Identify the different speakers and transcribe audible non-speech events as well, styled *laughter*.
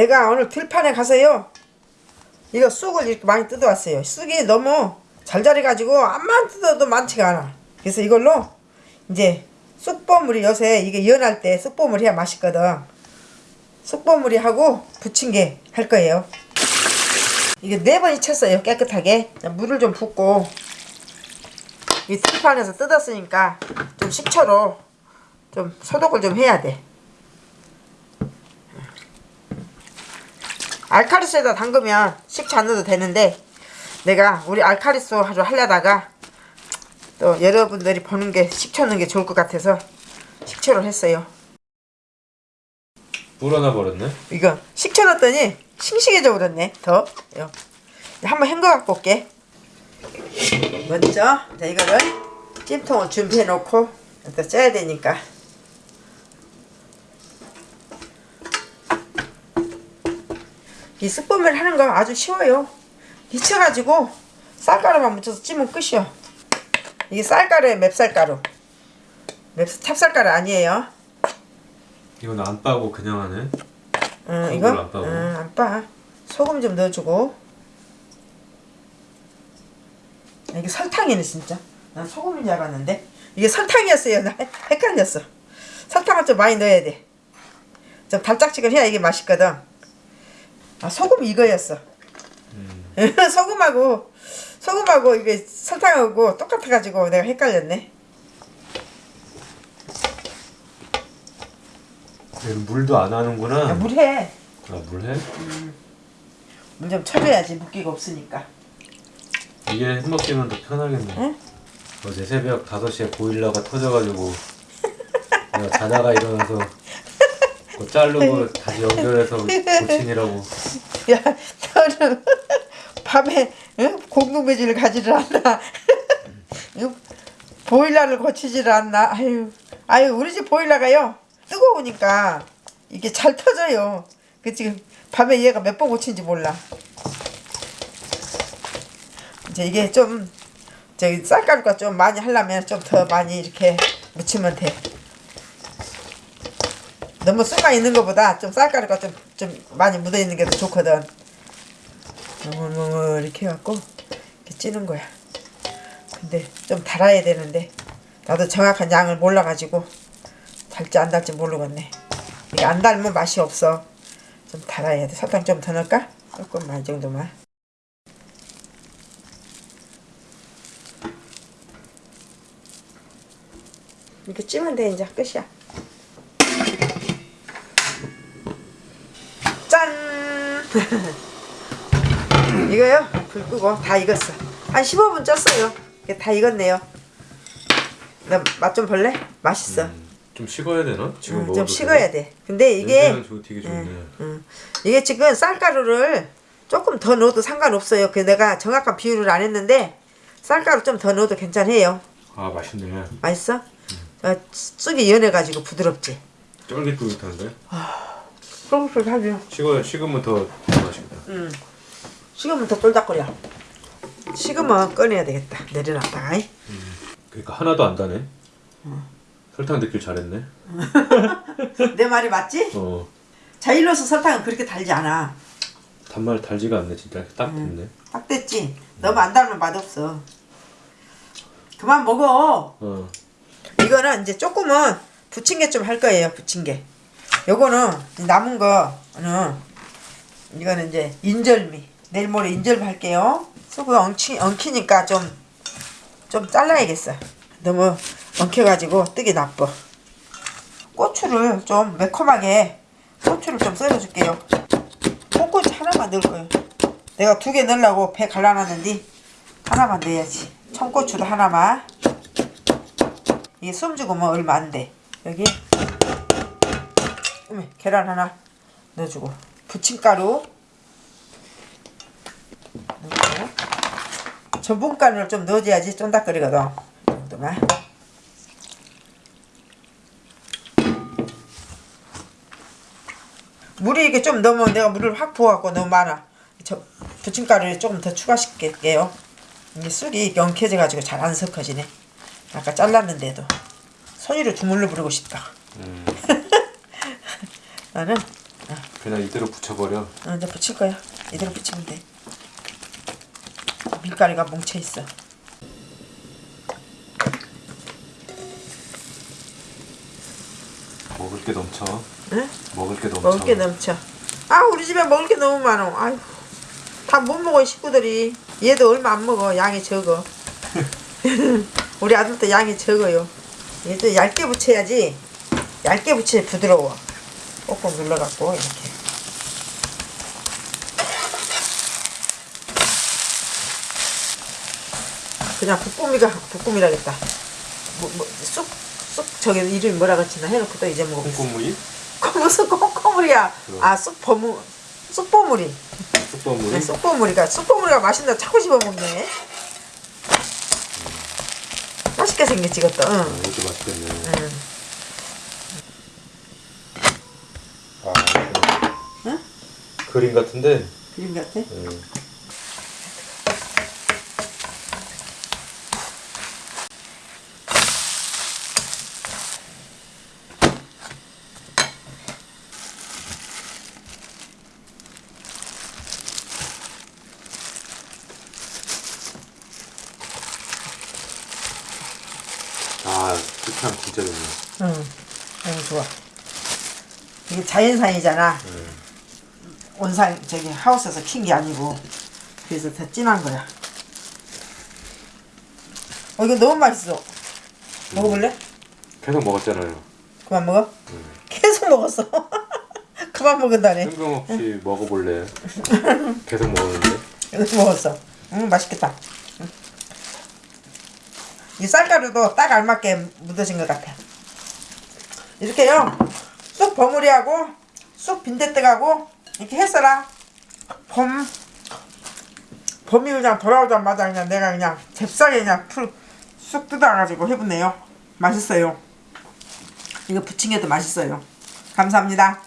Speaker 1: 내가 오늘 들판에 가서요 이거 쑥을 이렇게 많이 뜯어왔어요. 쑥이 너무 잘 자라가지고 암만 뜯어도 많지가 않아. 그래서 이걸로 이제 쑥버무리 요새 이게 연할 때 쑥버무리 해야 맛있거든. 쑥버무리 하고 부침개 할 거예요. 이게 네번 익혔어요 깨끗하게. 물을 좀 붓고. 이 들판에서 뜯었으니까 좀 식초로 좀 소독을 좀 해야 돼 알카리스에다 담그면 식초 안 넣어도 되는데 내가 우리 알카리스로 하려다가 또 여러분들이 보는 게 식초 넣는 게 좋을 것 같아서 식초를 했어요
Speaker 2: 불어나 버렸네.
Speaker 1: 이거 식초 넣었더니 싱싱해져 버렸네 더 요. 한번 헹궈 갖고 올게 먼저 자 이거를 찜통을 준비해 놓고 또 쪄야 되니까 이 쑥범을 하는 거 아주 쉬워요 데쳐가지고 쌀가루만 묻혀서 찌면 끝이요 이게 쌀가루에 맵쌀가루 맵 찹쌀가루 아니에요
Speaker 2: 이건 안 빠고 그냥 하네.
Speaker 1: 응, 이거?
Speaker 2: 안 빠고.
Speaker 1: 응, 안 빠. 소금 좀 넣어주고. 아, 이게 설탕이네, 진짜. 난 소금인 줄 알았는데. 이게 설탕이었어요. 나 헷- 헷갈렸어. 설탕을 좀 많이 넣어야 돼. 좀 달짝지근해야 이게 맛있거든. 아, 소금 이거였어.
Speaker 2: 음. *laughs*
Speaker 1: 소금하고, 소금하고 이게 설탕하고 똑같아가지고 내가 헷갈렸네.
Speaker 2: 얘는 물도 안 하는구나.
Speaker 1: 야, 물 해.
Speaker 2: 아, 물 해?
Speaker 1: 물좀 쳐줘야지, 물기가 없으니까.
Speaker 2: 이게 해먹기면 더 편하겠네.
Speaker 1: 응?
Speaker 2: 어제 새벽 5시에 보일러가 터져가지고 *laughs* 내가 자다가 일어나서 그거 자르고 다시 연결해서 고치느라고
Speaker 1: 야, 너는 *laughs* 밤에 응? 공동배지를 가지를 않나? *laughs* 응? 보일러를 고치지를 않나? 아유, 아유, 우리 집 보일러가요 뜨거우니까 이게 잘 터져요. 그 지금 밤에 얘가 몇 번 고친지 몰라. 이제 이게 좀 저기 쌀가루가 좀 많이 하려면 좀 더 많이 이렇게 묻히면 돼. 너무 쑥만 있는 것보다 좀 쌀가루가 좀, 좀 많이 묻어 있는 게 더 좋거든. 너무 이렇게 해갖고 이렇게 찌는 거야. 근데 좀 달아야 되는데 나도 정확한 양을 몰라가지고 달지 안 달지 모르겠네. 이게 안 달면 맛이 없어. 좀 달아야 돼. 설탕 좀 더 넣을까? 조금만 이 정도만. 이렇게 찌면 돼 이제 끝이야. *laughs* 이거요? 불 끄고 다 익었어. 한 15분 쪘어요. 다 익었네요. 나 맛 좀 볼래? 맛있어.
Speaker 2: 음, 좀 식어야 되나? 지금
Speaker 1: 음, 좀 식어야 돼. 근데 이게
Speaker 2: 저 되게 좋네.
Speaker 1: 음, 이게 지금 쌀가루를 조금 더 넣어도 상관없어요. 그 내가 정확한 비율을 안 했는데 쌀가루 좀 더 넣어도 괜찮아요.
Speaker 2: 아 맛있네.
Speaker 1: 맛있어? 어, 쑥이 연해가지고 부드럽지.
Speaker 2: 쫄깃쫄깃한데?
Speaker 1: 쫄깃쫄깃하죠.
Speaker 2: 식어야 식으면 더 맛있겠다.
Speaker 1: 음. 식으면 더 쫄딱거려. 식으면 꺼내야 되겠다. 내려놨다가. 이.
Speaker 2: 그러니까 하나도 안 다네. 설탕 넣길 잘했네. *laughs*
Speaker 1: 내 말이 맞지?
Speaker 2: 어
Speaker 1: 자일로스 설탕은 그렇게 달지 않아.
Speaker 2: 단말 달지가 않네 진짜 딱 됐네.
Speaker 1: 딱 됐지? 너무 안 달면 맛없어. 그만 먹어.
Speaker 2: 어
Speaker 1: 이거는 이제 조금은 부침개 좀 할 거예요. 부침개. 요거는 남은 거는 이거는 이제 인절미. 내일 모레 인절미 할게요. 쑥을 엉키, 엉키니까 좀, 좀 잘라야겠어. 너무 엉켜가지고 뜨기 나빠. 고추를 좀 매콤하게 고추를 좀 썰어줄게요. 콩고추 하나만 넣을 거예요. 내가 두 개 넣으려고 배 갈라놨는데 하나만 넣어야지. 청고추도 하나만. 이게 숨뭐 얼마 안 돼. 여기 어머, 계란 하나 넣어주고 부침가루 넣고 전분가루를 좀 넣어줘야지 쫀득거리거든. 이 정도만. 물이 이게 좀 너무 내가 물을 확 부어갖고 너무 많아. 저 부침가루를 조금 더 추가시킬게요. 이게 쑥이 영켜져가지고 잘 안 섞어지네. 아까 잘랐는데도 손으로 주물러 부르고 싶다.
Speaker 2: 음. *laughs*
Speaker 1: 나는 아,
Speaker 2: 그냥 이대로 붙여버려.
Speaker 1: 어, 이제 붙일 거야. 이대로 붙이면 돼. 밀가루가 뭉쳐 있어.
Speaker 2: 먹을 게 넘쳐.
Speaker 1: 응?
Speaker 2: 먹을 게 넘쳐.
Speaker 1: 먹을 게 넘쳐. 아 우리 집에 먹을 게 너무 많어. 아휴 다 못 먹어 식구들이. 얘도 얼마 안 먹어. 양이 적어. *laughs* 우리 아들도 양이 적어요. 얘도 얇게 붙여야지. 얇게 붙여야 부드러워. 꼭꼭 눌러갖고 이렇게. 그냥 북꾸미가 북꾸미라겠다. 뭐, 뭐, 쑥, 쑥, 저기 이름이 뭐라 그랬나 해놓고 또 잊어먹었어.
Speaker 2: 콩고물이?
Speaker 1: 그 무슨 콩콩물이야?
Speaker 2: 그럼.
Speaker 1: 아 쑥버무 쑥버무리.
Speaker 2: 쑥버물이?
Speaker 1: 네, 쑥버무리가 쑥버무리가 맛있는데 자꾸 씹어 먹네. 맛있게 생겼지 이것도.
Speaker 2: 아,
Speaker 1: 응.
Speaker 2: 이것도 맛있겠네.
Speaker 1: 응.
Speaker 2: 아,
Speaker 1: 응?
Speaker 2: 그림 같은데.
Speaker 1: 그림 같아?
Speaker 2: 응. 아, 식감 진짜 좋네.
Speaker 1: 응. 너무 좋아. 이게 자연산이잖아.
Speaker 2: 응.
Speaker 1: 온산 저기 하우스에서 킨 게 아니고 그래서 더 진한 거야. 어 이거 너무 맛있어. 먹어볼래?
Speaker 2: 계속 먹었잖아요.
Speaker 1: 그만 먹어?
Speaker 2: 응.
Speaker 1: 계속 먹었어. *laughs* 그만 먹은다네.
Speaker 2: 뜬금없이 먹어볼래. *laughs* 계속 먹었는데.
Speaker 1: 이것도 먹었어. 음 맛있겠다. 음. 이 쌀가루도 딱 알맞게 묻어진 것 같아. 이렇게요. 쑥 버무리하고 쑥 빈대떡하고 이렇게 했어라. 봄 봄이 그냥 돌아오자마자 그냥 내가 그냥 잽싸게 그냥 풀 쑥 뜯어가지고 해보네요. 맛있어요. 이거 부침개도 맛있어요. 감사합니다.